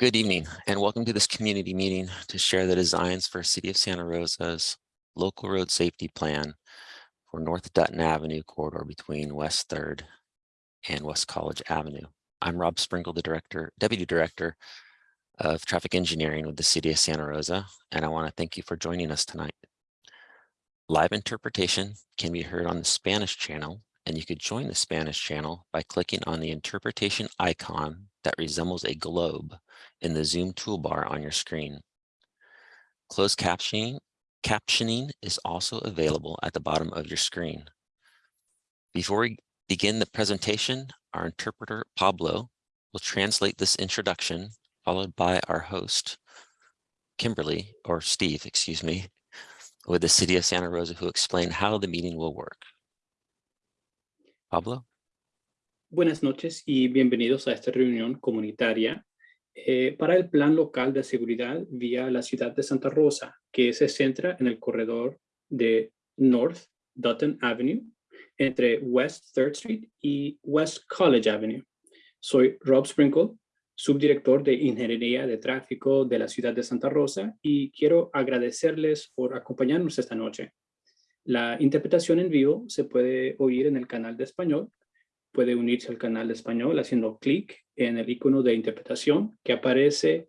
Good evening and welcome to this community meeting to share the designs for City of Santa Rosa's local road safety plan for North Dutton Avenue corridor between West 3rd and West College Avenue. I'm Rob Sprinkle, the director, deputy director of traffic engineering with the City of Santa Rosa, and I want to thank you for joining us tonight. Live interpretation can be heard on the Spanish channel, and you could join the Spanish channel by clicking on the interpretation icon that resembles a globe in the Zoom toolbar on your screen. Closed captioning, captioning is also available at the bottom of your screen. Before we begin the presentation, our interpreter, Pablo, will translate this introduction, followed by our host, Kimberly, or Steve, excuse me, with the City of Santa Rosa, who explain how the meeting will work. Pablo. Buenas noches y bienvenidos a esta reunión comunitaria eh, para el Plan Local de Seguridad vía la ciudad de Santa Rosa, que se centra en el corredor de North Dutton Avenue entre West 3rd Street y West College Avenue. Soy Rob Sprinkle, subdirector de Ingeniería de Tráfico de la ciudad de Santa Rosa y quiero agradecerles por acompañarnos esta noche. La interpretación en vivo se puede oír en el canal de español puede unirse al canal de español haciendo clic en el icono de interpretación que aparece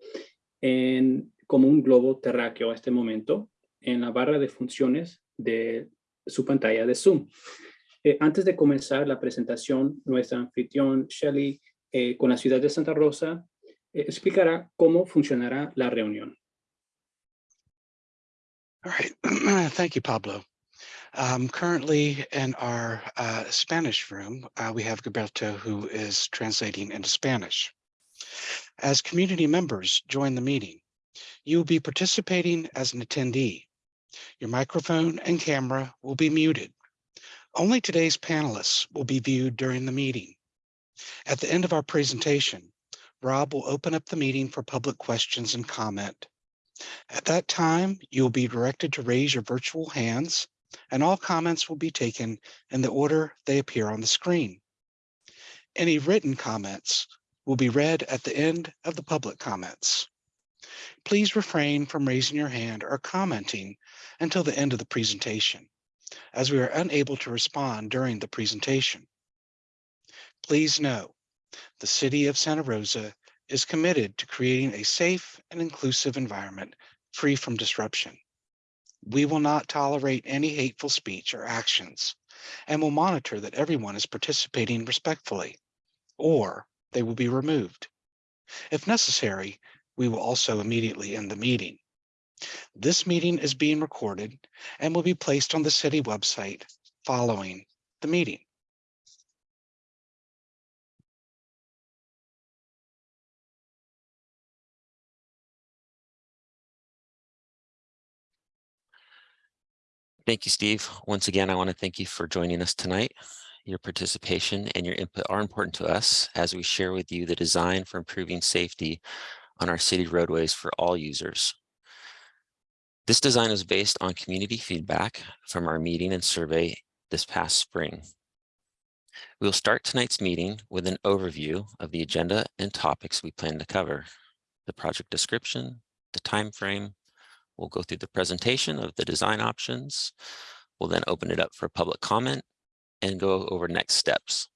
en, como un globo terráqueo a este momento en la barra de funciones de su pantalla de Zoom. Eh, antes de comenzar la presentación, nuestra anfitrión Shelly eh, con la ciudad de Santa Rosa eh, explicará cómo funcionará la reunión. All right. Thank you, Pablo. Um, currently in our uh, Spanish room, uh, we have Gilberto who is translating into Spanish. As community members join the meeting, you will be participating as an attendee. Your microphone and camera will be muted. Only today's panelists will be viewed during the meeting. At the end of our presentation, Rob will open up the meeting for public questions and comment. At that time, you'll be directed to raise your virtual hands and all comments will be taken in the order they appear on the screen. Any written comments will be read at the end of the public comments. Please refrain from raising your hand or commenting until the end of the presentation, as we are unable to respond during the presentation. Please know, the City of Santa Rosa is committed to creating a safe and inclusive environment free from disruption. We will not tolerate any hateful speech or actions and will monitor that everyone is participating respectfully, or they will be removed. If necessary, we will also immediately end the meeting. This meeting is being recorded and will be placed on the city website following the meeting. Thank you, Steve. Once again, I want to thank you for joining us tonight. Your participation and your input are important to us as we share with you the design for improving safety on our city roadways for all users. This design is based on community feedback from our meeting and survey this past spring. We will start tonight's meeting with an overview of the agenda and topics we plan to cover, the project description, the time frame, We'll go through the presentation of the design options. We'll then open it up for public comment and go over next steps.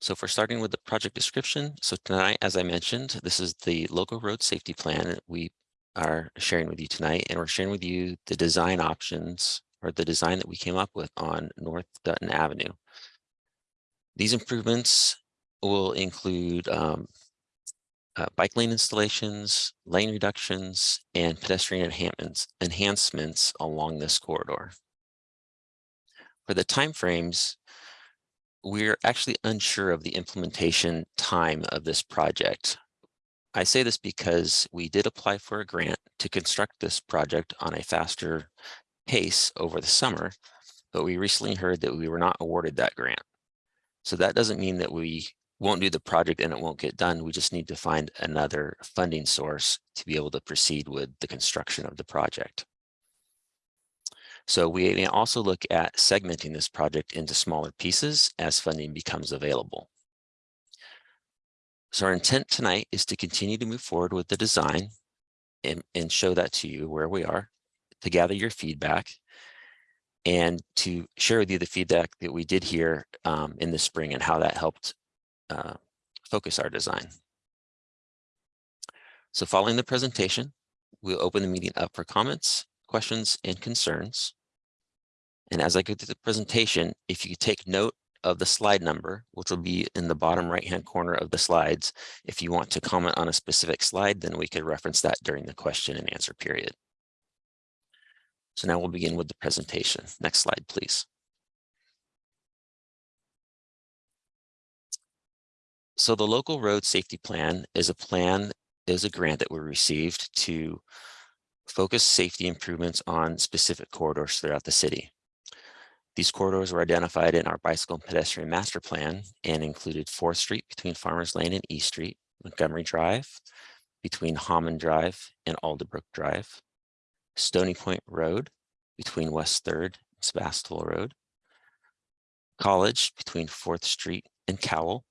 So for starting with the project description, so tonight, as I mentioned, this is the local road safety plan that we are sharing with you tonight, and we're sharing with you the design options or the design that we came up with on North Dutton Avenue. These improvements will include um, uh, bike lane installations, lane reductions, and pedestrian enhancements, enhancements along this corridor. For the timeframes, we're actually unsure of the implementation time of this project. I say this because we did apply for a grant to construct this project on a faster pace over the summer, but we recently heard that we were not awarded that grant. So that doesn't mean that we won't do the project and it won't get done. We just need to find another funding source to be able to proceed with the construction of the project. So we may also look at segmenting this project into smaller pieces as funding becomes available. So our intent tonight is to continue to move forward with the design and, and show that to you where we are, to gather your feedback, and to share with you the feedback that we did here um, in the spring and how that helped uh, focus our design. So following the presentation, we'll open the meeting up for comments, questions, and concerns. And as I go through the presentation, if you take note of the slide number, which will be in the bottom right-hand corner of the slides, if you want to comment on a specific slide, then we could reference that during the question and answer period. So now we'll begin with the presentation. Next slide, please. So the local road safety plan is a plan, is a grant that we received to focus safety improvements on specific corridors throughout the city. These corridors were identified in our bicycle and pedestrian master plan and included 4th Street between Farmers Lane and East Street, Montgomery Drive, between Hammond Drive and Alderbrook Drive, Stony Point Road between West 3rd and Sebastopol Road, College between 4th Street and Cowell,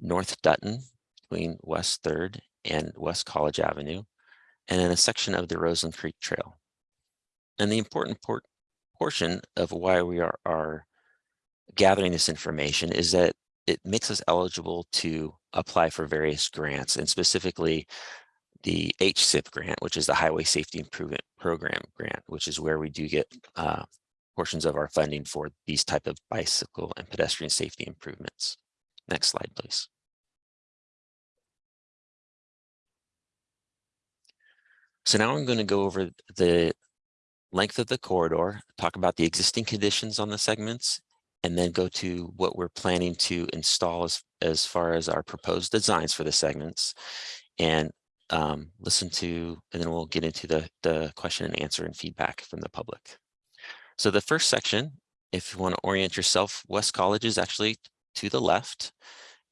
North Dutton between West 3rd and West College Avenue, and then a section of the Roseland Creek Trail. And the important port portion of why we are, are gathering this information is that it makes us eligible to apply for various grants and specifically the HSIP grant, which is the Highway Safety Improvement Program grant, which is where we do get uh, portions of our funding for these type of bicycle and pedestrian safety improvements. Next slide, please. So now I'm going to go over the length of the corridor, talk about the existing conditions on the segments, and then go to what we're planning to install as, as far as our proposed designs for the segments and um, listen to, and then we'll get into the, the question and answer and feedback from the public. So the first section, if you want to orient yourself, West College is actually to the left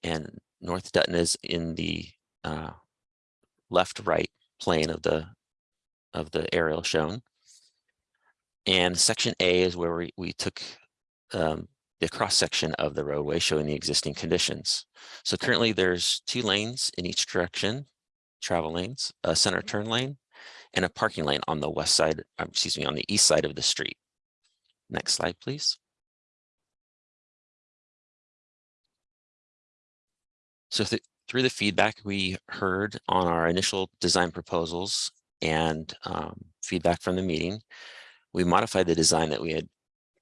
and North Dutton is in the uh, left right plane of the of the aerial shown. And section A is where we, we took um, the cross section of the roadway showing the existing conditions. So currently there's two lanes in each direction, travel lanes, a center turn lane, and a parking lane on the west side, um, excuse me, on the east side of the street. Next slide, please. So th through the feedback we heard on our initial design proposals and um, feedback from the meeting, we modified the design that we had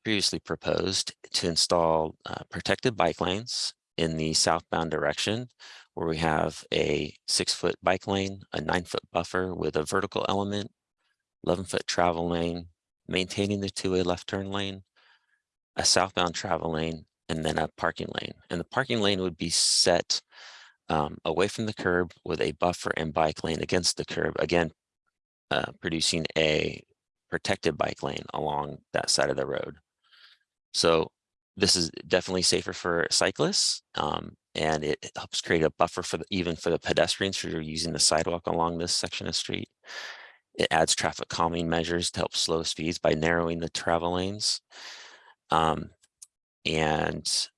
previously proposed to install uh, protected bike lanes in the southbound direction where we have a six foot bike lane, a nine foot buffer with a vertical element, 11 foot travel lane, maintaining the two-way left turn lane, a southbound travel lane, and then a parking lane. And the parking lane would be set um, away from the curb with a buffer and bike lane against the curb, again, uh, producing a protected bike lane along that side of the road. So this is definitely safer for cyclists um, and it helps create a buffer for the, even for the pedestrians who are using the sidewalk along this section of street. It adds traffic calming measures to help slow speeds by narrowing the travel lanes. Um, and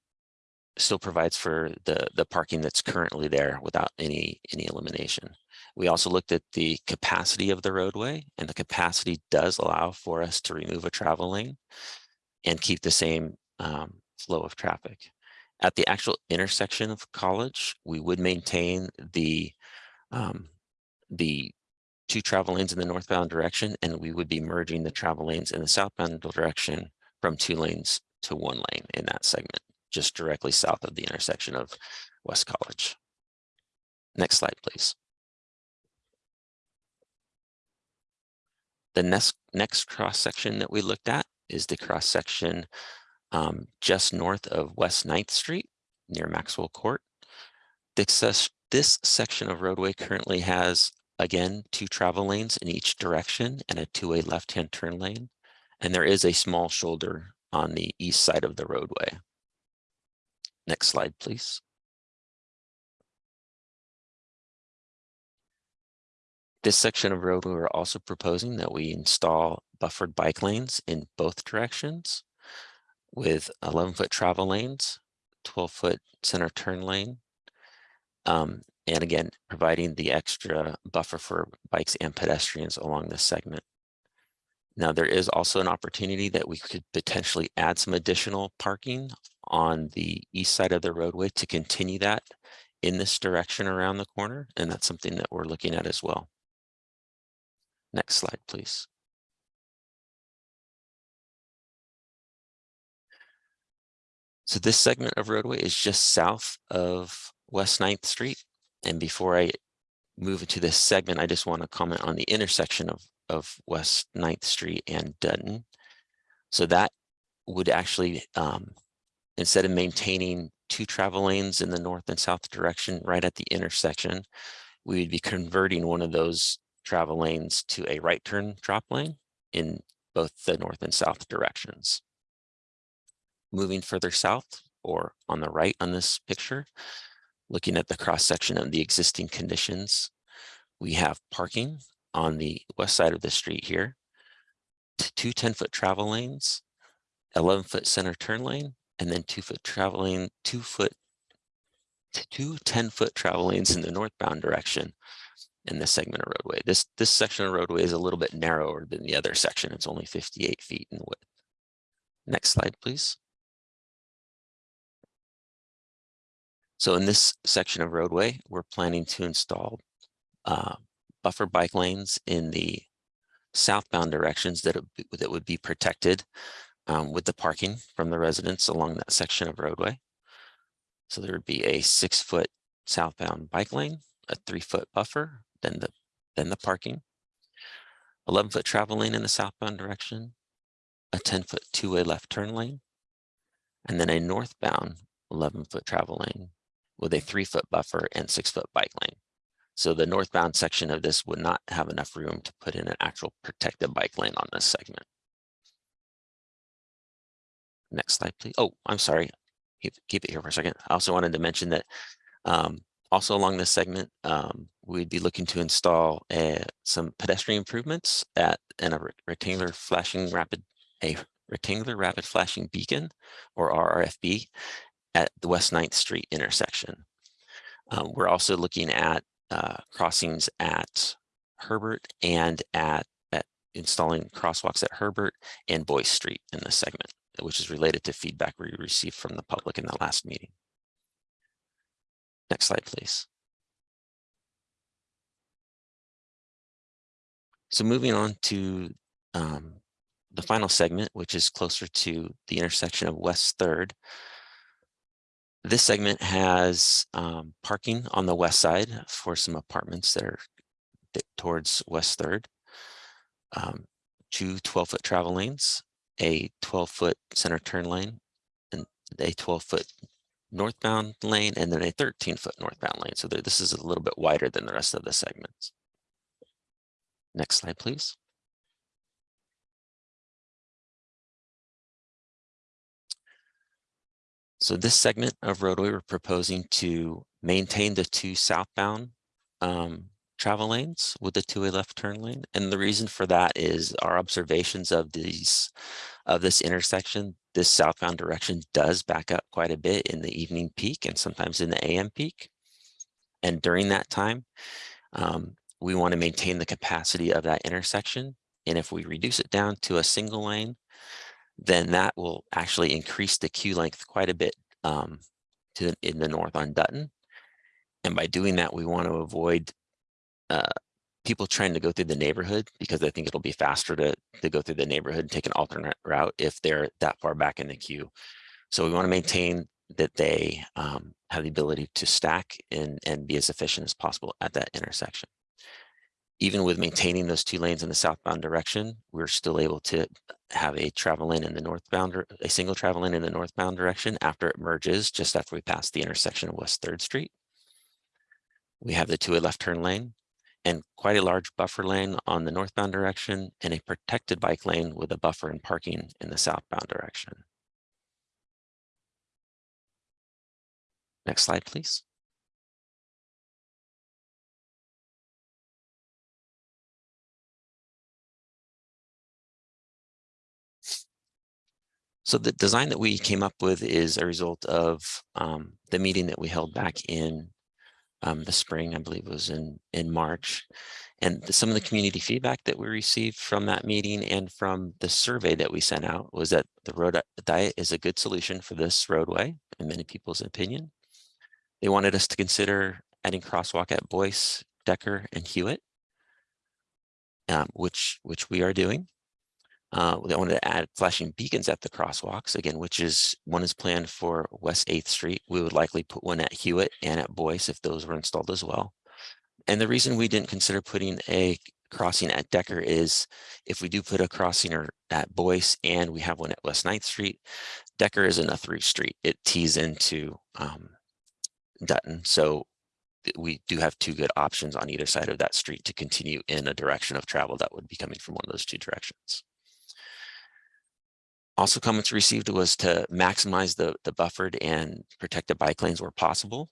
still provides for the, the parking that's currently there without any, any elimination. We also looked at the capacity of the roadway and the capacity does allow for us to remove a travel lane and keep the same um, flow of traffic. At the actual intersection of college, we would maintain the um, the two travel lanes in the northbound direction, and we would be merging the travel lanes in the southbound direction from two lanes to one lane in that segment just directly south of the intersection of West College. Next slide, please. The next, next cross section that we looked at is the cross section um, just north of West 9th Street near Maxwell Court. This, this section of roadway currently has, again, two travel lanes in each direction and a two-way left-hand turn lane. And there is a small shoulder on the east side of the roadway. Next slide, please. This section of road, we are also proposing that we install buffered bike lanes in both directions with 11 foot travel lanes, 12 foot center turn lane, Um, and again, providing the extra buffer for bikes and pedestrians along this segment. Now, there is also an opportunity that we could potentially add some additional parking on the east side of the roadway to continue that in this direction around the corner. And that's something that we're looking at as well. Next slide, please. So this segment of roadway is just south of West 9th Street. And before I move into this segment, I just want to comment on the intersection of, of West 9th Street and Dutton. So that would actually, um, instead of maintaining two travel lanes in the north and south direction right at the intersection, we would be converting one of those travel lanes to a right turn drop lane in both the north and south directions. Moving further south or on the right on this picture, looking at the cross section of the existing conditions, we have parking on the west side of the street here, two 10 foot travel lanes, 11 foot center turn lane, and then two foot travel lane, two foot, two 10 foot travel lanes in the northbound direction in this segment of roadway. This, this section of roadway is a little bit narrower than the other section. It's only 58 feet in width. Next slide, please. So in this section of roadway, we're planning to install uh, buffer bike lanes in the southbound directions that, that would be protected um, with the parking from the residents along that section of roadway. So there would be a six foot southbound bike lane, a three foot buffer, then the, then the parking, 11 foot travel lane in the southbound direction, a 10 foot two way left turn lane, and then a northbound 11 foot travel lane with a three foot buffer and six foot bike lane. So the northbound section of this would not have enough room to put in an actual protected bike lane on this segment. Next slide, please. Oh, I'm sorry. Keep, keep it here for a second. I also wanted to mention that um, also along this segment, um, we'd be looking to install some pedestrian improvements at and a rectangular flashing rapid a rectangular rapid flashing beacon or RRFB at the West 9th Street intersection. Um, we're also looking at uh, crossings at Herbert and at, at installing crosswalks at Herbert and Boyce Street in this segment which is related to feedback we received from the public in the last meeting. Next slide, please. So moving on to um, the final segment, which is closer to the intersection of West 3rd. This segment has um, parking on the west side for some apartments that are towards West 3rd. Um, two 12-foot travel lanes a 12 foot center turn lane and a 12 foot northbound lane and then a 13 foot northbound lane. So this is a little bit wider than the rest of the segments. Next slide, please. So this segment of roadway, we're proposing to maintain the two southbound um, travel lanes with the two-way left turn lane. And the reason for that is our observations of these of this intersection, this southbound direction does back up quite a bit in the evening peak and sometimes in the AM peak. And during that time, um, we want to maintain the capacity of that intersection. And if we reduce it down to a single lane, then that will actually increase the queue length quite a bit um, to in the north on Dutton. And by doing that, we want to avoid uh, people trying to go through the neighborhood because I think it'll be faster to, to go through the neighborhood and take an alternate route if they're that far back in the queue. So we want to maintain that they um, have the ability to stack and, and be as efficient as possible at that intersection. Even with maintaining those two lanes in the southbound direction, we're still able to have a travel lane in the northbound, a single travel lane in the northbound direction after it merges, just after we pass the intersection of West 3rd Street. We have the two-way left turn lane and quite a large buffer lane on the northbound direction and a protected bike lane with a buffer and parking in the southbound direction. Next slide, please. So the design that we came up with is a result of um, the meeting that we held back in um, the spring, I believe it was in, in March. And the- some of the community feedback that we received from that meeting and from the survey that we sent out was that the road diet is a good solution for this roadway, in many people's opinion. They wanted us to consider adding crosswalk at Boyce, Decker, and Hewitt, um, which which we are doing. Uh, they wanted to add flashing beacons at the crosswalks again, which is one is planned for West 8th Street. We would likely put one at Hewitt and at Boyce if those were installed as well. And the reason we didn't consider putting a crossing at Decker is if we do put a crossing or at Boyce and we have one at West 9th Street, Decker isn't a through street. It tees into um, Dutton. So we do have two good options on either side of that street to continue in a direction of travel that would be coming from one of those two directions. Also comments received was to maximize the, the buffered and protected bike lanes where possible.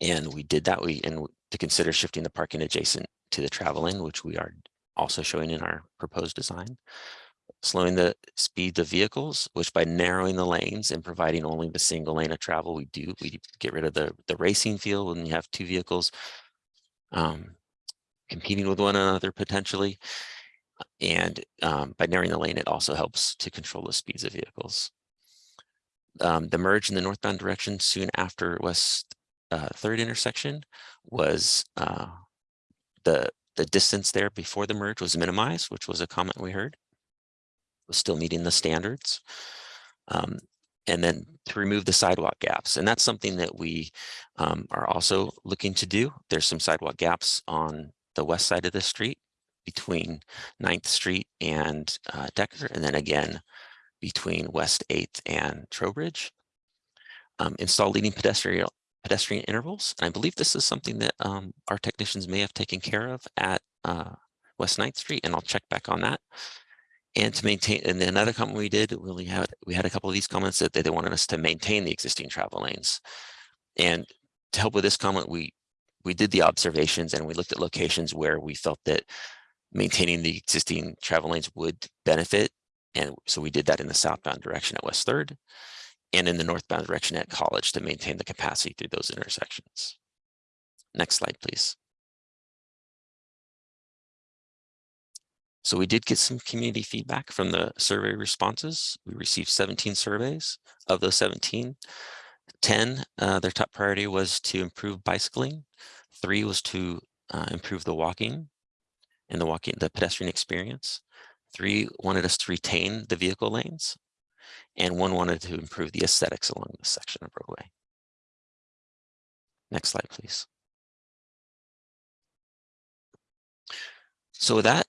And we did that. We, and to consider shifting the parking adjacent to the travel lane, which we are also showing in our proposed design. Slowing the speed of vehicles, which by narrowing the lanes and providing only the single lane of travel, we do, we get rid of the, the racing feel when you have two vehicles um, competing with one another potentially. And um, by narrowing the lane, it also helps to control the speeds of vehicles. Um, the merge in the northbound direction soon after West uh, Third intersection was uh, the the distance there before the merge was minimized, which was a comment we heard. Was still meeting the standards. Um, and then to remove the sidewalk gaps. And that's something that we um, are also looking to do. There's some sidewalk gaps on the west side of the street between 9th Street and uh, Decker, and then again between West 8th and Trowbridge. Um, install leading pedestrian pedestrian intervals. And I believe this is something that um, our technicians may have taken care of at uh, West 9th Street, and I'll check back on that. And to maintain, and another comment we did, we had we had a couple of these comments that they, they wanted us to maintain the existing travel lanes. And to help with this comment, we we did the observations and we looked at locations where we felt that maintaining the existing travel lanes would benefit. And so we did that in the southbound direction at West Third and in the northbound direction at College to maintain the capacity through those intersections. Next slide, please. So we did get some community feedback from the survey responses. We received 17 surveys. Of those 17, 10, uh, their top priority was to improve bicycling. Three was to uh, improve the walking and the walking, the pedestrian experience. Three wanted us to retain the vehicle lanes. And one wanted to improve the aesthetics along this section of roadway. Next slide, please. So with that,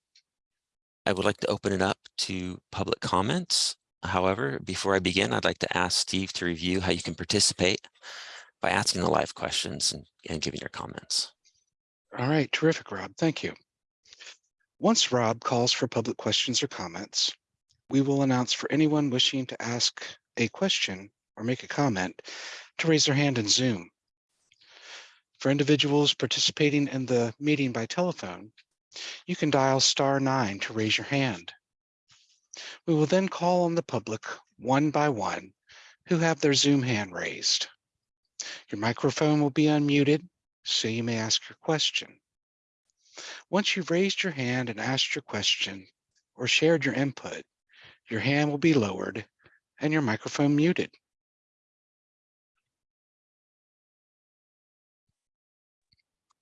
I would like to open it up to public comments. However, before I begin, I'd like to ask Steve to review how you can participate by asking the live questions and, and giving your comments. All right, terrific, Rob. Thank you. Once Rob calls for public questions or comments, we will announce for anyone wishing to ask a question or make a comment to raise their hand in Zoom. For individuals participating in the meeting by telephone, you can dial star nine to raise your hand. We will then call on the public one by one who have their Zoom hand raised. Your microphone will be unmuted, so you may ask your question. Once you've raised your hand and asked your question or shared your input, your hand will be lowered and your microphone muted.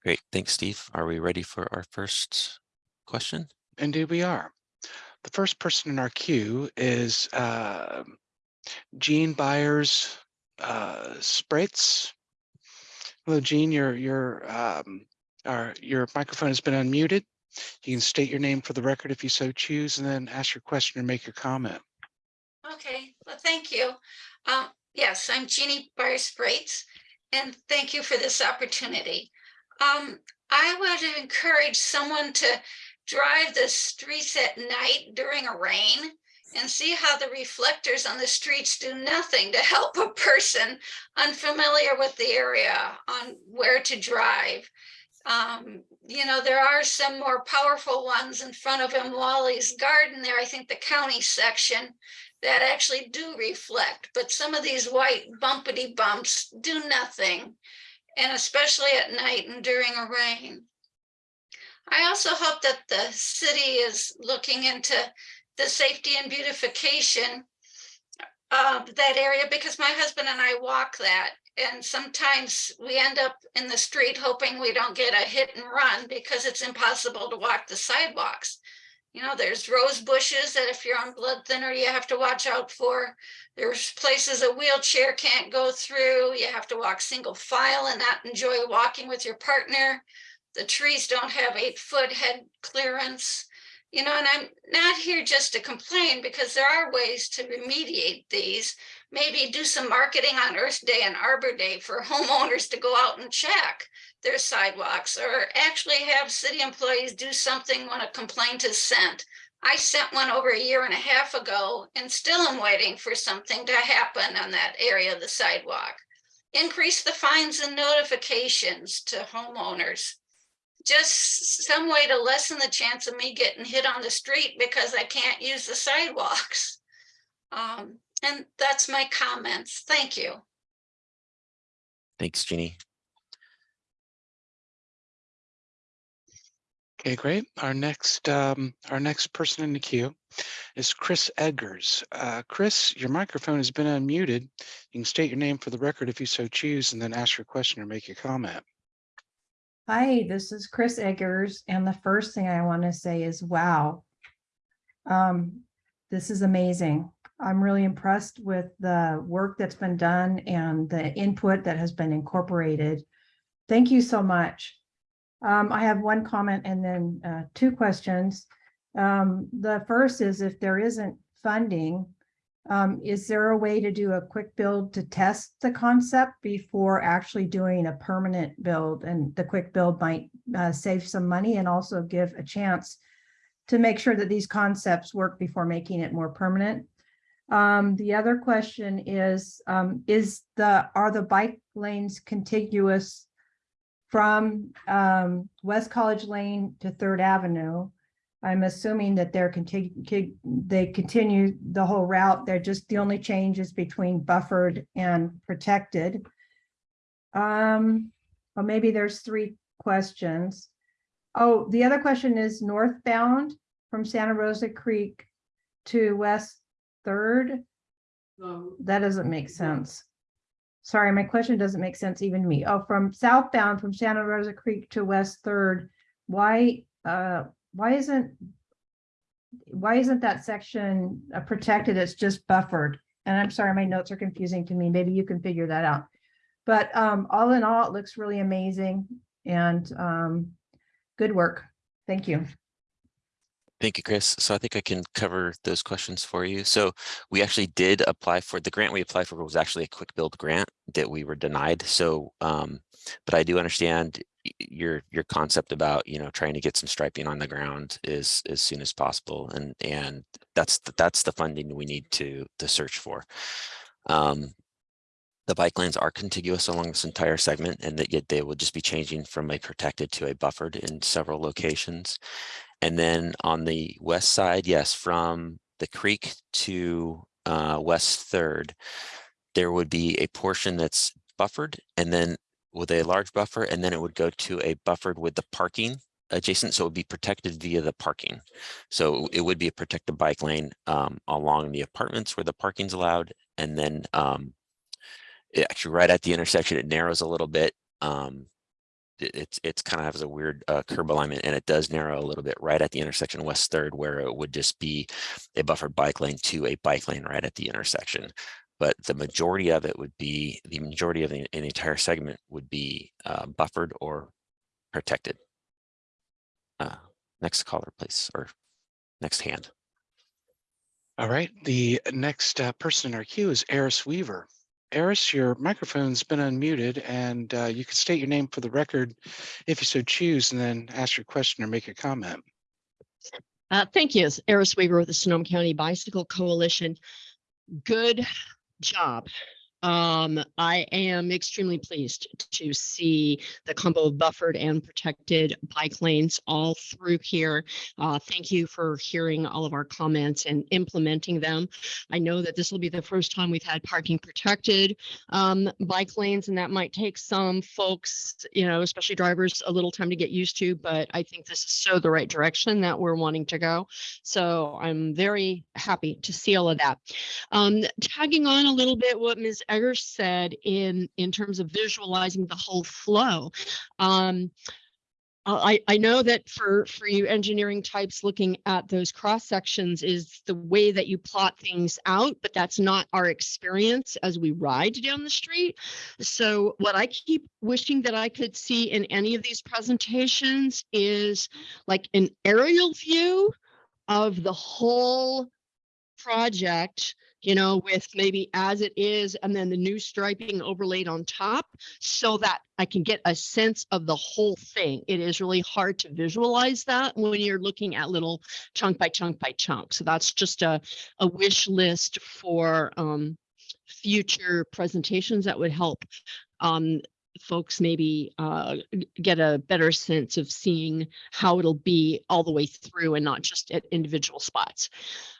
Great, thanks, Steve. Are we ready for our first question? Indeed we are. The first person in our queue is uh, Jean Byers uh, Sprates. Hello, Jean, your, your, um, our, your microphone has been unmuted. You can state your name for the record if you so choose and then ask your question or make your comment. Okay, well, thank you. Um, yes, I'm Jeannie Byers-Sprates, and thank you for this opportunity. Um, I would encourage someone to drive the streets at night during a rain and see how the reflectors on the streets do nothing to help a person unfamiliar with the area on where to drive. Um, you know, there are some more powerful ones in front of M. Wally's garden there, I think the county section that actually do reflect, but some of these white bumpity bumps do nothing. and especially at night and during a rain. I also hope that the city is looking into the safety and beautification of that area because my husband and I walk that. And sometimes we end up in the street hoping we don't get a hit and run because it's impossible to walk the sidewalks. You know, there's rose bushes that if you're on blood thinner, you have to watch out for. There's places a wheelchair can't go through. You have to walk single file and not enjoy walking with your partner. The trees don't have eight foot head clearance. You know, and I'm not here just to complain because there are ways to remediate these. Maybe do some marketing on Earth Day and Arbor Day for homeowners to go out and check their sidewalks or actually have city employees do something when a complaint is sent. I sent one over a year and a half ago and still am waiting for something to happen on that area of the sidewalk. Increase the fines and notifications to homeowners just some way to lessen the chance of me getting hit on the street because I can't use the sidewalks. Um, and that's my comments. Thank you. Thanks, Jeannie. Okay, great. Our next, um, our next person in the queue is Chris Edgars. Uh, Chris, your microphone has been unmuted. You can state your name for the record if you so choose, and then ask your question or make your comment. Hi, this is Chris Eggers, and the first thing I want to say is, wow. Um, this is amazing. I'm really impressed with the work that's been done and the input that has been incorporated. Thank you so much. Um, I have one comment and then uh, two questions. Um, the first is if there isn't funding, um, is there a way to do a quick build to test the concept before actually doing a permanent build? And the quick build might uh, save some money and also give a chance to make sure that these concepts work before making it more permanent. Um, the other question is, um, is the, are the bike lanes contiguous from um, West College Lane to Third Avenue? I'm assuming that they're continue, they continue the whole route. They're just the only changes between buffered and protected. Um, or maybe there's three questions. Oh, the other question is northbound from Santa Rosa Creek to West Third. That doesn't make sense. Sorry, my question doesn't make sense even to me. Oh, from southbound from Santa Rosa Creek to West Third, why, uh, why isn't why isn't that section uh, protected? It's just buffered. And I'm sorry, my notes are confusing to me. Maybe you can figure that out. But um, all in all, it looks really amazing and um, good work. Thank you. Thank you, Chris. So I think I can cover those questions for you. So we actually did apply for, the grant we applied for was actually a quick build grant that we were denied. So, um, but I do understand your your concept about you know trying to get some striping on the ground is as soon as possible and and that's the, that's the funding we need to to search for um the bike lanes are contiguous along this entire segment and that yet they will just be changing from a protected to a buffered in several locations and then on the west side yes from the creek to uh west third there would be a portion that's buffered and then with a large buffer and then it would go to a buffered with the parking adjacent so it would be protected via the parking. So it would be a protected bike lane um, along the apartments where the parking's allowed and then um, actually right at the intersection it narrows a little bit um, it's it's kind of has a weird uh, curb alignment and it does narrow a little bit right at the intersection west third where it would just be a buffered bike lane to a bike lane right at the intersection but the majority of it would be the majority of the, the entire segment would be uh, buffered or protected. Uh, next caller, please, or next hand. All right, the next uh, person in our queue is Eris Weaver. Eris, your microphone's been unmuted and uh, you can state your name for the record if you so choose and then ask your question or make a comment. Uh, thank you. Eris Weaver with the Sonoma County Bicycle Coalition. Good job Um, I am extremely pleased to see the combo of buffered and protected bike lanes all through here. Uh, thank you for hearing all of our comments and implementing them. I know that this will be the first time we've had parking protected um, bike lanes, and that might take some folks, you know, especially drivers, a little time to get used to, but I think this is so the right direction that we're wanting to go. So I'm very happy to see all of that. Um, tagging on a little bit what Ms. Said in, in terms of visualizing the whole flow. Um, I, I know that for, for you engineering types, looking at those cross sections is the way that you plot things out, but that's not our experience as we ride down the street. So what I keep wishing that I could see in any of these presentations is like an aerial view of the whole project, you know, with maybe as it is and then the new striping overlaid on top so that I can get a sense of the whole thing. It is really hard to visualize that when you're looking at little chunk by chunk by chunk. So that's just a, a wish list for um, future presentations that would help um, folks maybe uh, get a better sense of seeing how it'll be all the way through and not just at individual spots.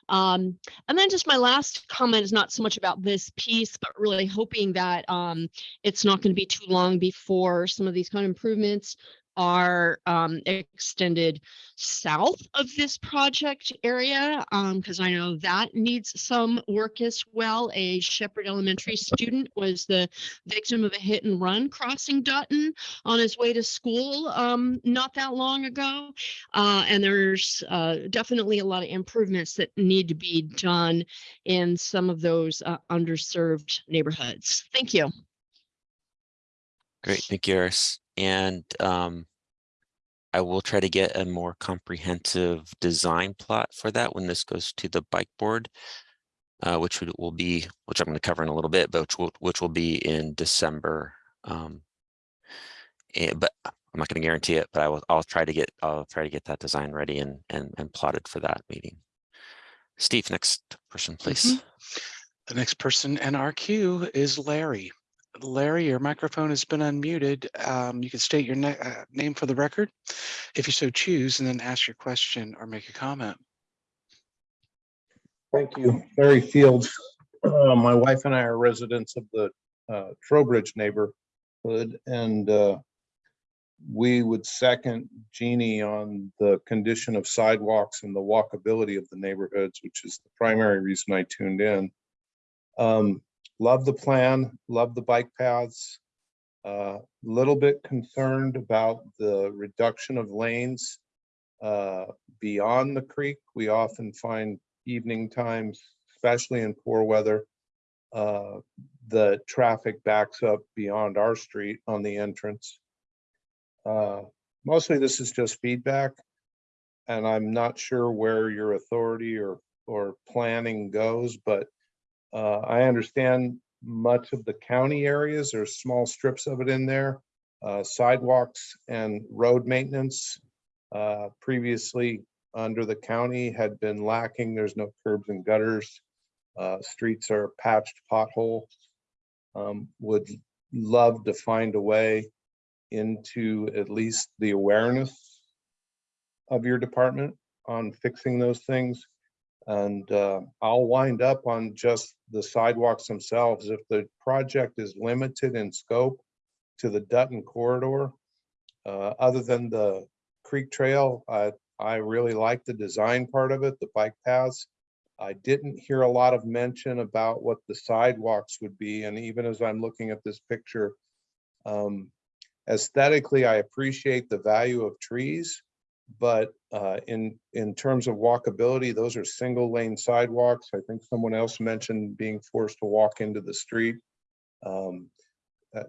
Um, and then just my last comment is not so much about this piece, but really hoping that um, it's not going to be too long before some of these kind of improvements are um, extended south of this project area, because I know that needs some work as well. A Sheppard Elementary student was the victim of a hit and run crossing Dutton on his way to school um, not that long ago. Uh, and there's uh, definitely a lot of improvements that need to be done in some of those uh, underserved neighborhoods. Thank you. Great, thank you, Eris. And um, I will try to get a more comprehensive design plot for that when this goes to the bike board, uh, which will be, which I'm going to cover in a little bit, but which will, which will be in December. Um, eh, but I'm not going to guarantee it, but I will, I'll try to get, I'll try to get that design ready and, and, and plotted for that meeting. Steve, next person, please. The next person in our queue is Larry. Larry, your microphone has been unmuted. Um, you can state your uh, name for the record if you so choose, and then ask your question or make a comment. Thank you, Larry Fields. Uh, My wife and I are residents of the uh, Trowbridge neighborhood and uh, we would second Jeannie on the condition of sidewalks and the walkability of the neighborhoods, which is the primary reason I tuned in. Um, Love the plan, love the bike paths. Uh, Little bit concerned about the reduction of lanes uh, beyond the creek. We often find evening times, especially in poor weather, uh, the traffic backs up beyond our street on the entrance. Uh, Mostly this is just feedback. And I'm not sure where your authority or, or planning goes, but uh, I understand much of the county areas, there's small strips of it in there. Uh, sidewalks and road maintenance, uh, previously under the county had been lacking. There's no curbs and gutters. Uh, streets are patched potholes. Um, would love to find a way into at least the awareness of your department on fixing those things. And uh, I'll wind up on just the sidewalks themselves. If the project is limited in scope to the Dutton corridor, uh, other than the Creek Trail, I, I really like the design part of it, the bike paths. I didn't hear a lot of mention about what the sidewalks would be. And even as I'm looking at this picture, um, aesthetically, I appreciate the value of trees. But uh, in, in terms of walkability, those are single lane sidewalks. I think someone else mentioned being forced to walk into the street. Um, uh,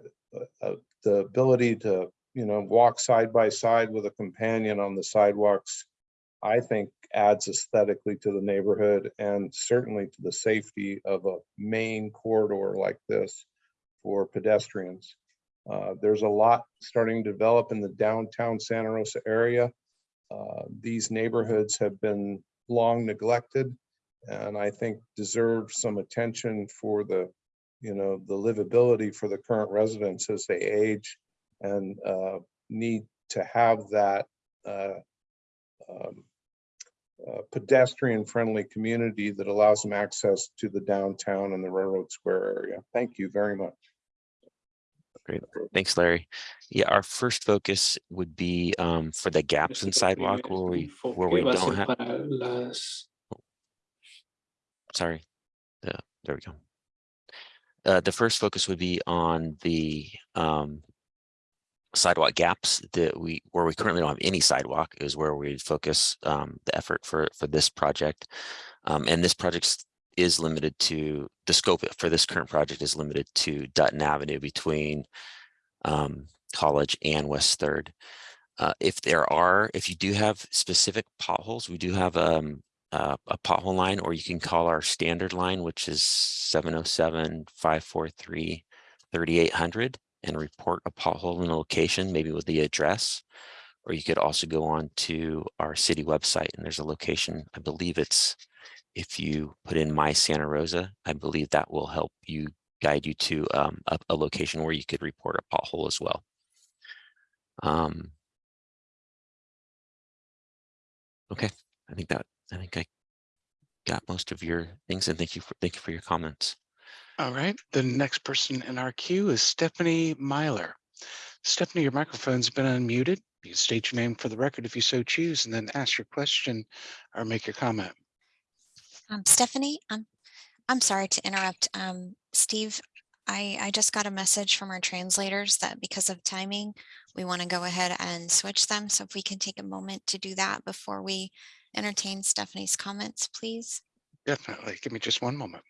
uh, The ability to, you know, walk side by side with a companion on the sidewalks, I think adds aesthetically to the neighborhood and certainly to the safety of a main corridor like this for pedestrians. Uh, There's a lot starting to develop in the downtown Santa Rosa area. Uh, These neighborhoods have been long neglected and I think deserve some attention for the you know, the livability for the current residents as they age and uh, need to have that uh, um, uh, pedestrian-friendly community that allows them access to the downtown and the Railroad Square area. Thank you very much. Great. Thanks, Larry. Yeah, our first focus would be um, for the gaps in sidewalk where we, where we don't have, para sorry. The, there we go. Uh, the first focus would be on the um, sidewalk gaps that we, where we currently don't have any sidewalk is where we focus um, the effort for, for this project. Um, and this project s- is limited to, the scope for this current project is limited to Dutton Avenue between um, College and West Third. Uh, if there are, if you do have specific potholes, we do have um, uh, a pothole line, or you can call our standard line, which is 707-543-3800 and report a pothole in a location, maybe with the address. Or you could also go on to our city website and there's a location, I believe it's, if you put in my Santa Rosa, I believe that will help you guide you to um, a, a location where you could report a pothole as well. Um, okay, I think that, I think I got most of your things and thank you for, thank you for your comments. All right, the next person in our queue is Stephanie Myler. Stephanie, your microphone's been unmuted. You can state your name for the record if you so choose, and then ask your question or make your comment. Um, Stephanie, I'm, I'm sorry to interrupt. Um, Steve, I, I just got a message from our translators that because of timing, we want to go ahead and switch them. So if we can take a moment to do that before we entertain Stephanie's comments, please. Definitely. Give me just one moment.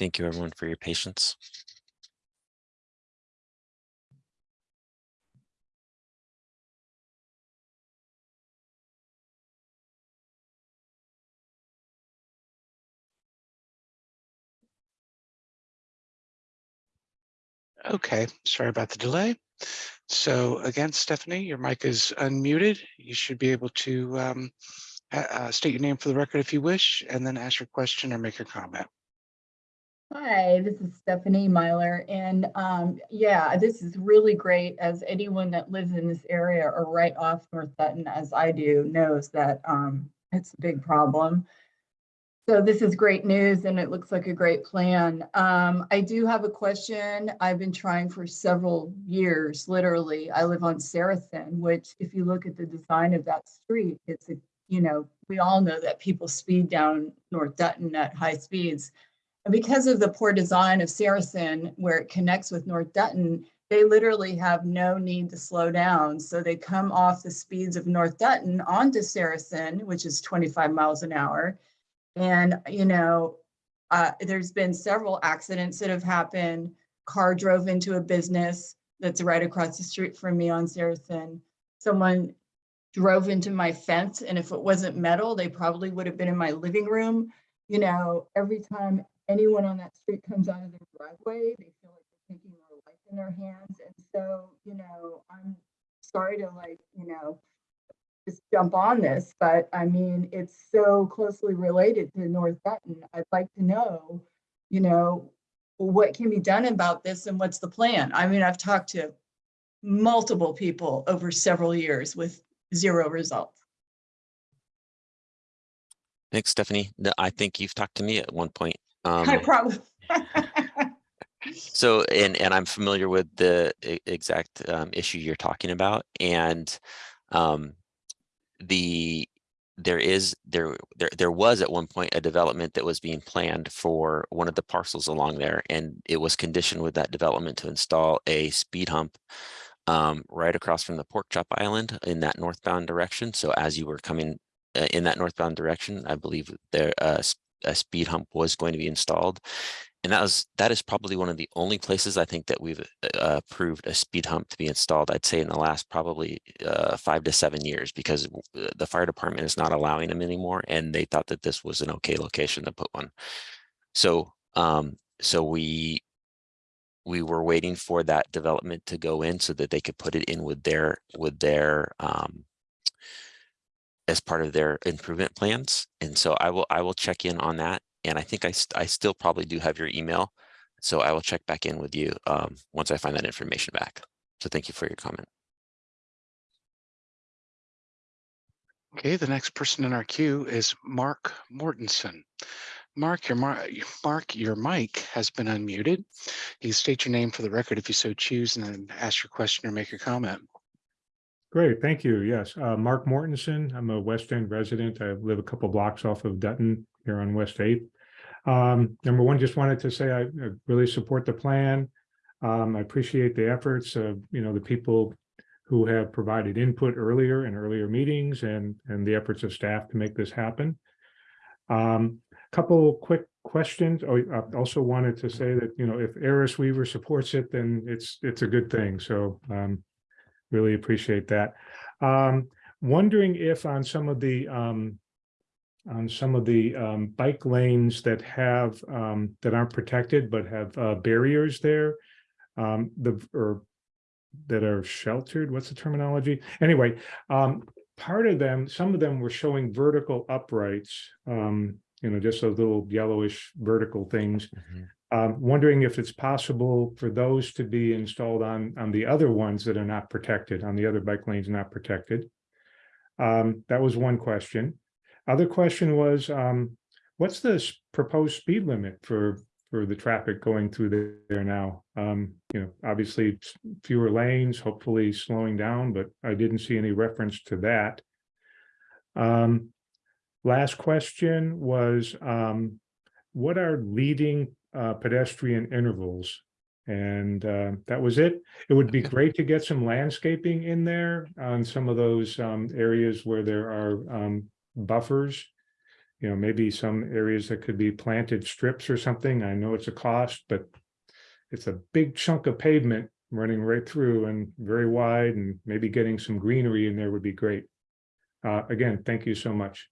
Thank you everyone for your patience. Okay, sorry about the delay. So again, Stephanie, your mic is unmuted. You should be able to um, uh, state your name for the record if you wish, and then ask your question or make your comment. Hi, this is Stephanie Myler, and um, yeah, this is really great. As anyone that lives in this area or right off North Dutton, as I do, knows that um, it's a big problem. So this is great news, and it looks like a great plan. Um, I do have a question. I've been trying for several years, literally. I live on Saracen, which, if you look at the design of that street, it's a you know we all know that people speed down North Dutton at high speeds. Because of the poor design of Saracen, where it connects with North Dutton, they literally have no need to slow down. So they come off the speeds of North Dutton onto Saracen, which is 25 miles an hour. And, you know, uh, there's been several accidents that have happened. Car drove into a business that's right across the street from me on Saracen. Someone drove into my fence, and if it wasn't metal, they probably would have been in my living room. You know, every time anyone on that street comes out of their driveway, they feel like they're taking their life in their hands. And so, you know, I'm sorry to like, you know, just jump on this, but I mean, it's so closely related to North Dutton. I'd like to know, you know, what can be done about this and what's the plan? I mean, I've talked to multiple people over several years with zero results. Thanks, Stephanie. I think you've talked to me at one point. Um, probably. So, and, and I'm familiar with the exact um, issue you're talking about and um, the, there is, there, there, there was at one point a development that was being planned for one of the parcels along there. And it was conditioned with that development to install a speed hump um, right across from the pork chop island in that northbound direction. So as you were coming uh, in that northbound direction, I believe there uh, a speed hump was going to be installed. And that was that is probably one of the only places I think that we've uh, approved a speed hump to be installed. I'd say in the last probably uh, five to seven years because uh, the fire department is not allowing them anymore, and they thought that this was an okay location to put one. So um, so we we were waiting for that development to go in so that they could put it in with their with their um, as part of their improvement plans. And so I will I will check in on that. And I think I st- I still probably do have your email. So I will check back in with you um, once I find that information back. So thank you for your comment. Okay, the next person in our queue is Mark Mortensen. Mark, your mar- Mark, your mic has been unmuted. You state your name for the record if you so choose and then ask your question or make your comment. Great, thank you. Yes, uh, Mark Mortensen. I'm a West End resident. I live a couple blocks off of Dutton here on West Eighth. Um, number one, just wanted to say I I really support the plan. Um, I appreciate the efforts of, you know, the people who have provided input earlier in earlier meetings and, and the efforts of staff to make this happen. Um, couple quick questions. Oh, I also wanted to say that, you know, if Eris Weaver supports it, then it's, it's a good thing. So, um, really appreciate that. Um, wondering if on some of the, um, on some of the, um, bike lanes that have, um, that aren't protected but have, uh, barriers there, um, the, or that are sheltered, what's the terminology? Anyway, um, part of them, some of them were showing vertical uprights, um, you know, just those little yellowish vertical things. Um, wondering if it's possible for those to be installed on, on the other ones that are not protected, on the other bike lanes not protected. Um, that was one question. Other question was, um, what's the proposed speed limit for, for the traffic going through there- now? Um, you know, obviously fewer lanes, hopefully slowing down, but I didn't see any reference to that. Um, last question was, um, what are leading uh, pedestrian intervals? And uh, that was it. It would be great to get some landscaping in there on some of those um, areas where there are um, buffers. You know, maybe some areas that could be planted strips or something. I know it's a cost, but it's a big chunk of pavement running right through and very wide and maybe getting some greenery in there would be great. Uh, again, thank you so much.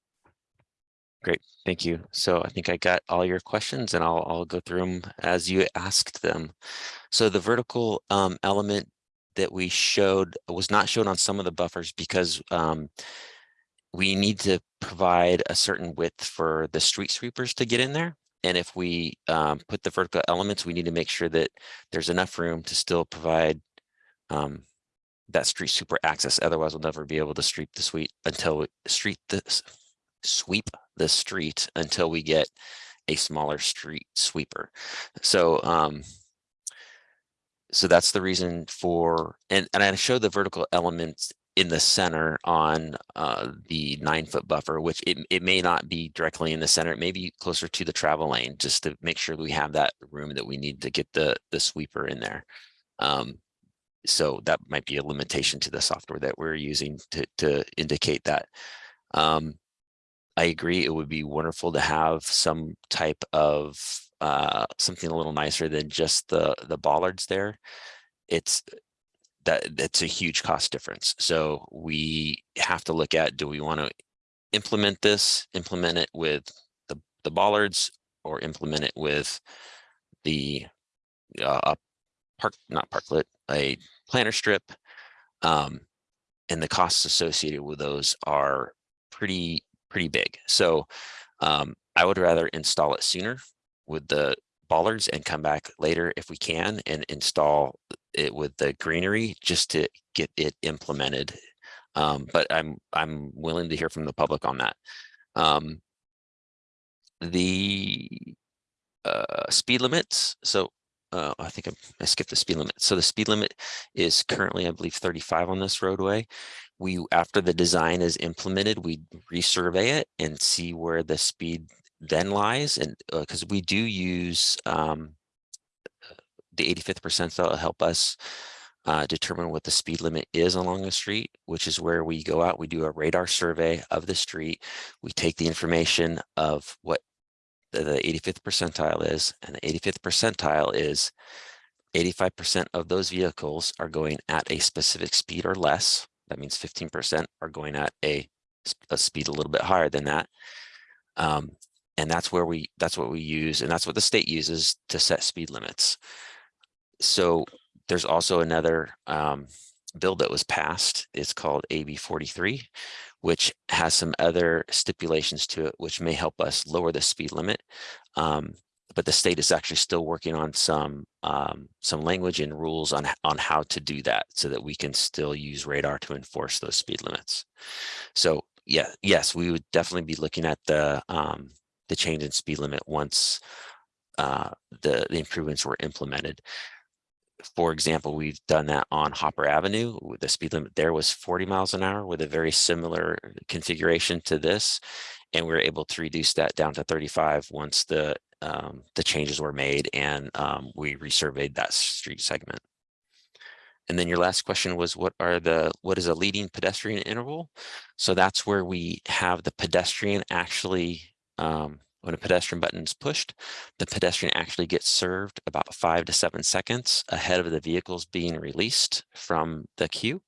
Great, thank you. So I think I got all your questions and I'll, I'll go through them as you asked them. So the vertical um, element that we showed was not shown on some of the buffers because um, we need to provide a certain width for the street sweepers to get in there. And if we um, put the vertical elements, we need to make sure that there's enough room to still provide um, that street sweeper access. Otherwise, we'll never be able to street the suite until we street this sweep the street until we get a smaller street sweeper. So um so that's the reason for and and I showed the vertical elements in the center on uh the nine foot buffer, which it, it may not be directly in the center, it may be closer to the travel lane, just to make sure we have that room that we need to get the the sweeper in there. Um so that might be a limitation to the software that we're using to to indicate that. Um I agree. It would be wonderful to have some type of uh, something a little nicer than just the the bollards there. It's that that's a huge cost difference. So we have to look at do we want to implement this, implement it with the the bollards, or implement it with the uh, park not parklet a planter strip. Um, and the costs associated with those are pretty pretty big. So um, I would rather install it sooner with the bollards and come back later if we can and install it with the greenery just to get it implemented. Um, but I'm I'm willing to hear from the public on that. Um, the uh, speed limits. So uh, I think I, I skipped the speed limit. So the speed limit is currently, I believe, 35 on this roadway. We, after the design is implemented, we resurvey it and see where the speed then lies. And because we do use um, the 85th percentile to help us uh, determine what the speed limit is along the street, which is where we go out, we do a radar survey of the street. We take the information of what the, the 85th percentile is, and the 85th percentile is 85% of those vehicles are going at a specific speed or less. That means 15% are going at a speed a little bit higher than that. Um, and that's where we, that's what we use, and that's what the state uses to set speed limits. So there's also another um, bill that was passed. It's called AB 43, which has some other stipulations to it, which may help us lower the speed limit. Um, but the state is actually still working on some um, some language and rules on on how to do that, so that we can still use radar to enforce those speed limits. So yeah, yes, we would definitely be looking at the um, the change in speed limit once uh, the the improvements were implemented for example, we've done that on Hopper Avenue. The speed limit there was 40 miles an hour with a very similar configuration to this. And we were able to reduce that down to 35 once the um, the changes were made and um, we resurveyed that street segment. And then your last question was what are the what is a leading pedestrian interval? So that's where we have the pedestrian actually um, when a pedestrian button is pushed, the pedestrian actually gets served about five to seven seconds ahead of the vehicles being released from the queue.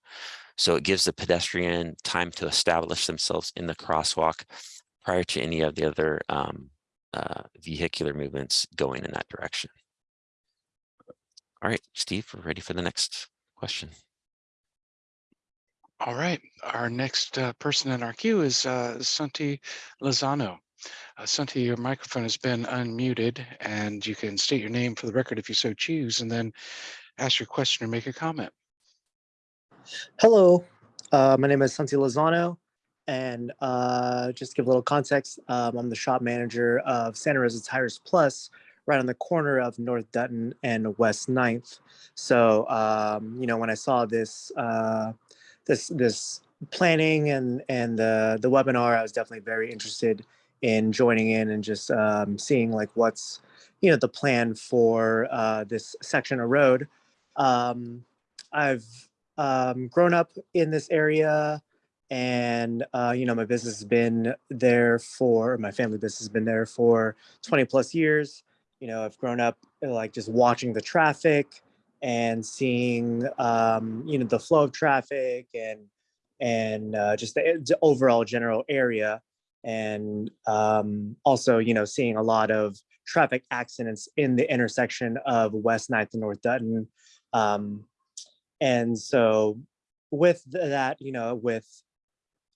So it gives the pedestrian time to establish themselves in the crosswalk prior to any of the other um, uh, vehicular movements going in that direction. All right, Steve, we're ready for the next question. All right, our next uh, person in our queue is uh, Santi Lozano. Uh, Santi, your microphone has been unmuted and you can state your name for the record if you so choose and then ask your question or make a comment. Hello, uh, my name is Santi Lozano, and uh, just give a little context, um, I'm the shop manager of Santa Rosa Tires Plus, right on the corner of North Dutton and West 9th. So, um, you know, when I saw this, uh, this, this planning and and the the webinar, I was definitely very interested in joining in and just um, seeing like what's, you know, the plan for uh, this section of road. Um, I've um, grown up in this area and uh, you know my business has been there for my family business has been there for 20 plus years. You know i've grown up uh, like just watching the traffic and seeing um, you know the flow of traffic and and uh, just the, the overall general area. And um, also you know seeing a lot of traffic accidents in the intersection of west 9th and north dutton. Um, and so with that you know with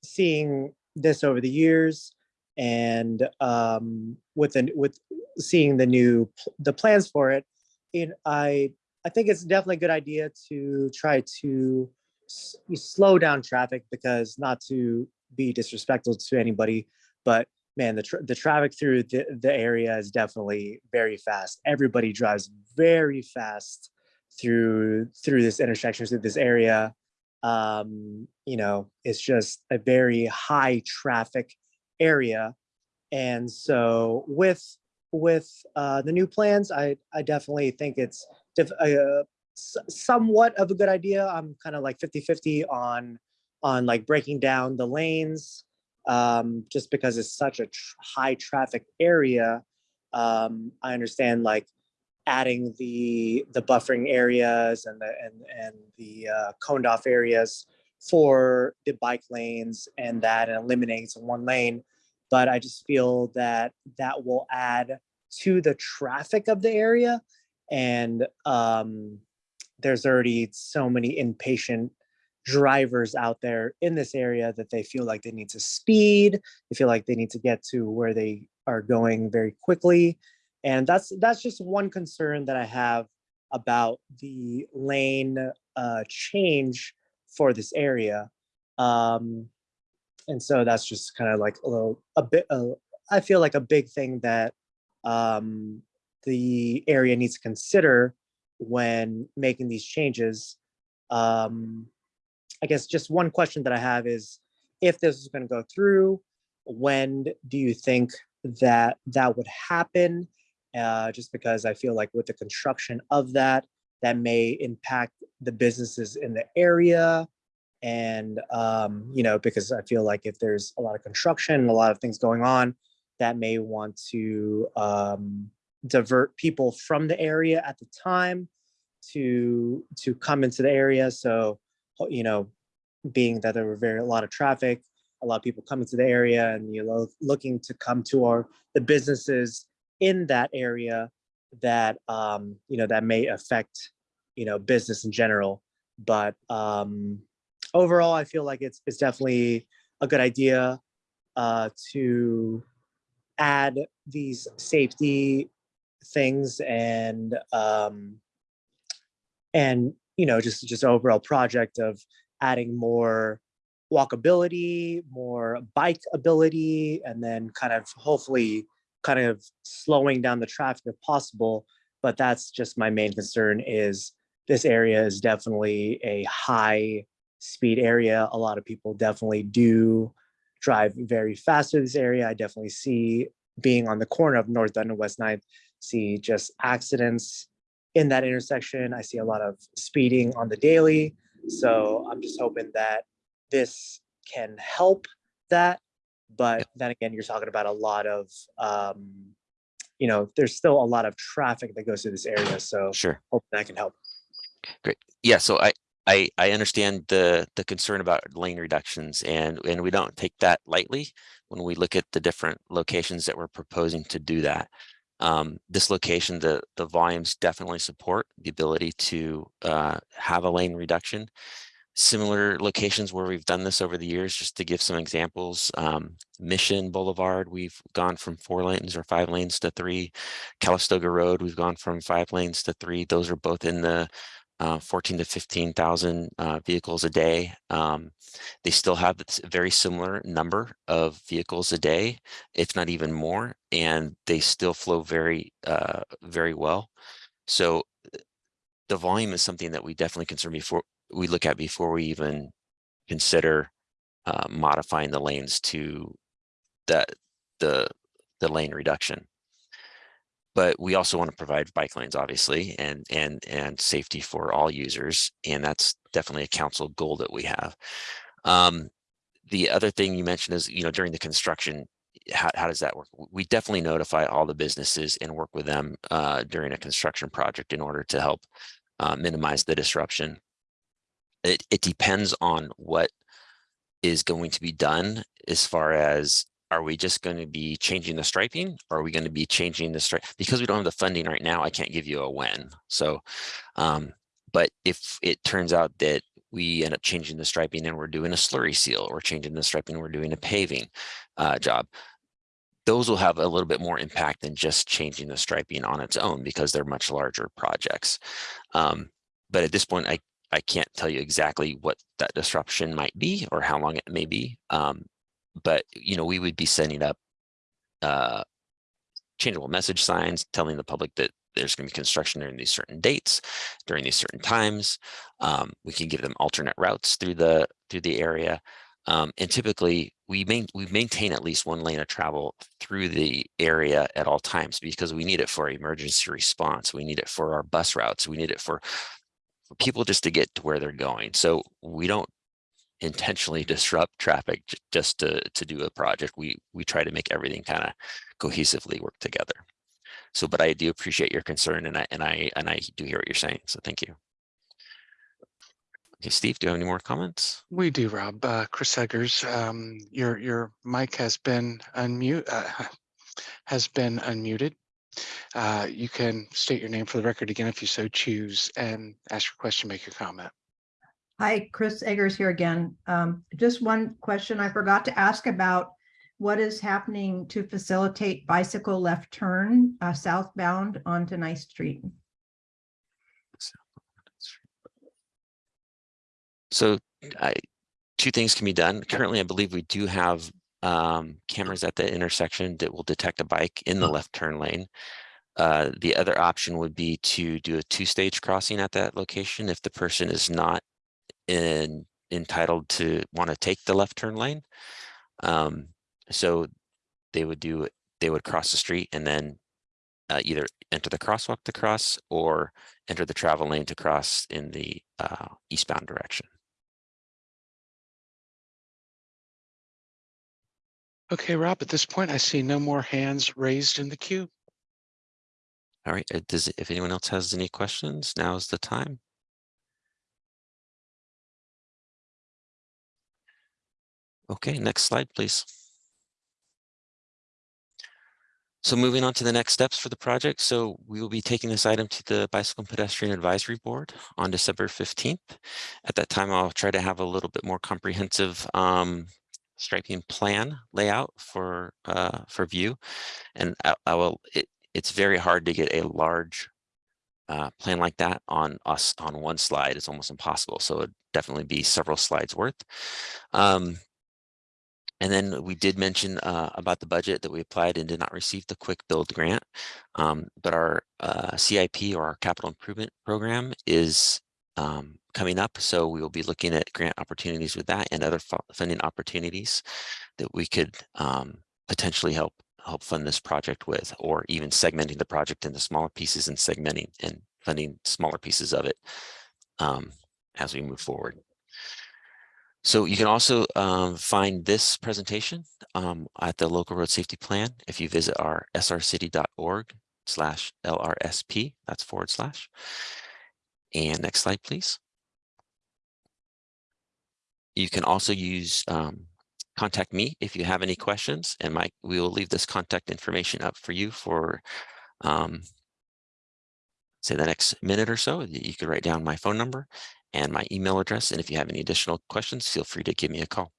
seeing this over the years and um with the with seeing the new the plans for it it i i think it's definitely a good idea to try to slow down traffic because not to be disrespectful to anybody but man the tra- the traffic through the, the area is definitely very fast. Everybody drives very fast through through this intersection through this area um you know it's just a very high traffic area. And so with with uh the new plans i i definitely think it's uh, somewhat of a good idea. I'm kind of like 50 50 on on like breaking down the lanes um just because it's such a tr- high traffic area. Um i understand like adding the the buffering areas and the and and the uh, coned off areas for the bike lanes and that and eliminates one lane. But i just feel that that will add to the traffic of the area. And um there's already so many impatient drivers out there in this area that they feel like they need to speed. They feel like they need to get to where they are going very quickly and that's that's just one concern that I have about the lane uh, change for this area. Um, and so that's just kind of like a little, a bit, uh, I feel like a big thing that um, the area needs to consider when making these changes. Um, I guess just one question that I have is, if this is going to go through, when do you think that that would happen? Uh, just because I feel like with the construction of that, that may impact the businesses in the area. And, um, you know, because I feel like if there's a lot of construction and a lot of things going on, that may want to um, divert people from the area at the time to to come into the area. So, you know, being that there were very a lot of traffic, a lot of people coming to the area, and you know, looking to come to our the businesses in that area that um, you know that may affect you know business in general. But um, overall, I feel like it's it's definitely a good idea uh, to add these safety things and um, and you know just just overall project of adding more walkability, more bike ability, and then kind of hopefully kind of slowing down the traffic if possible. But that's just my main concern is this area is definitely a high speed area. A lot of people definitely do drive very fast through this area. I definitely see being on the corner of North Dutton and West 9th, see just accidents in that intersection. I see a lot of speeding on the daily. So I'm just hoping that this can help that. But then again, you're talking about a lot of, um, you know, there's still a lot of traffic that goes through this area. So Sure. hope that can help. Great. Yeah, so I, I, I understand the, the concern about lane reductions and, and we don't take that lightly when we look at the different locations that we're proposing to do that. Um, this location, the, the volumes definitely support the ability to, uh, have a lane reduction. Similar locations where we've done this over the years, just to give some examples, um, Mission Boulevard, we've gone from four lanes or five lanes to three. Calistoga Road, we've gone from five lanes to three. Those are both in the uh, 14 to 15,000 uh, vehicles a day. Um, they still have this very similar number of vehicles a day, if not even more, and they still flow very, uh, very well. So the volume is something that we definitely concern before we look at before we even consider uh, modifying the lanes to that the the lane reduction. But we also want to provide bike lanes obviously and and and safety for all users and that's definitely a council goal that we have. Um the other thing you mentioned is you know during the construction how, how does that work? We definitely notify all the businesses and work with them uh during a construction project in order to help uh, minimize the disruption it, it depends on what is going to be done as far as are we just going to be changing the striping? Or are we going to be changing the stripe? Because we don't have the funding right now, I can't give you a when. So, um, but if it turns out that we end up changing the striping and we're doing a slurry seal or changing the striping, we're doing a paving uh, job, those will have a little bit more impact than just changing the striping on its own because they're much larger projects. Um, but at this point, I, I can't tell you exactly what that disruption might be or how long it may be. Um, but you know we would be sending up uh changeable message signs telling the public that there's going to be construction during these certain dates during these certain times um, we can give them alternate routes through the through the area um, and typically we main we maintain at least one lane of travel through the area at all times because we need it for emergency response we need it for our bus routes we need it for people just to get to where they're going so we don't intentionally disrupt traffic just to to do a project. We we try to make everything kind of cohesively work together. So, but I do appreciate your concern, and I and I and I do hear what you're saying. So, thank you. Okay, Steve, do you have any more comments? We do, Rob. Uh, Chris Eggers, um, your your mic has been unmute uh, has been unmuted. Uh, you can state your name for the record again if you so choose and ask your question, make your comment. Hi, Chris Eggers here again. Um, just one question I forgot to ask about what is happening to facilitate bicycle left turn uh, southbound onto Nice Street? So, I, two things can be done. Currently, I believe we do have um, cameras at the intersection that will detect a bike in the left turn lane. Uh, the other option would be to do a two-stage crossing at that location if the person is not in entitled to want to take the left turn lane. Um, so they would do, they would cross the street and then uh, either enter the crosswalk to cross or enter the travel lane to cross in the uh, eastbound direction. Okay, Rob, at this point, I see no more hands raised in the queue. All right, uh, does, if anyone else has any questions, now is the time. Okay, next slide, please. So moving on to the next steps for the project. So we will be taking this item to the Bicycle and Pedestrian Advisory Board on December 15th. At that time, I'll try to have a little bit more comprehensive um, striping plan layout for uh, for view. And I, I will, it, it's very hard to get a large uh, plan like that on us on one slide. It's almost impossible. So it'd definitely be several slides worth. Um, and then we did mention uh, about the budget that we applied and did not receive the quick build grant. Um, but our uh, CIP or our capital improvement program is um, coming up. So we will be looking at grant opportunities with that and other funding opportunities that we could um, potentially help help fund this project with, or even segmenting the project into smaller pieces and segmenting and funding smaller pieces of it um, as we move forward. So you can also um, find this presentation um, at the local road safety plan if you visit our srcity.org slash LRSP, that's forward slash. And next slide, please. You can also use um, contact me if you have any questions and Mike, we will leave this contact information up for you for um, say the next minute or so. You could write down my phone number and my email address. And if you have any additional questions, feel free to give me a call.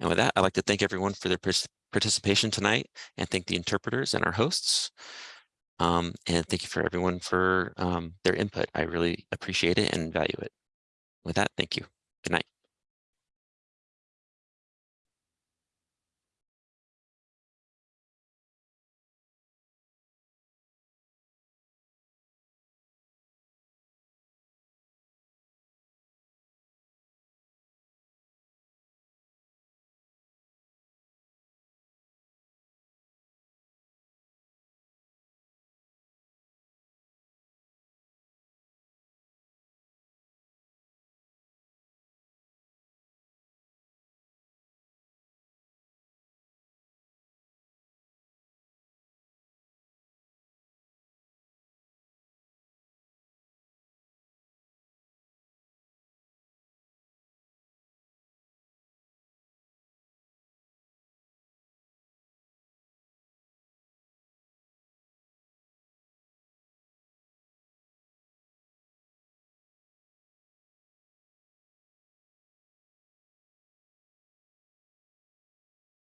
And with that, I'd like to thank everyone for their participation tonight and thank the interpreters and our hosts. Um, and thank you for everyone for um, their input. I really appreciate it and value it. With that, thank you. Good night.